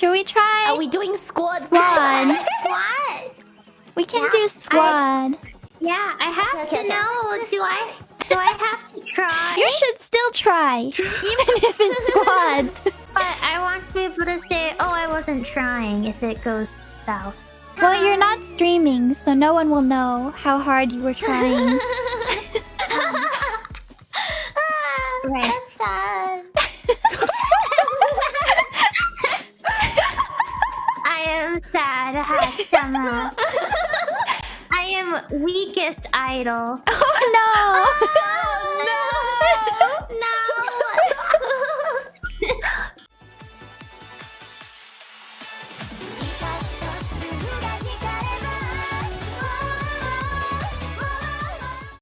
Should we try? Are we doing squad? Squad. Squad. We can Yeah, do squad. Yeah, I have Okay, okay, to know. Do I? Do I have to try? You should still try, even if it's squads. But I want to be able to say, "Oh, I wasn't trying." If it goes south. well, you're um, not streaming, so no one will know how hard you were trying. Um, right. That's sad. I am sad. Hashama. I am weakest idol. oh no!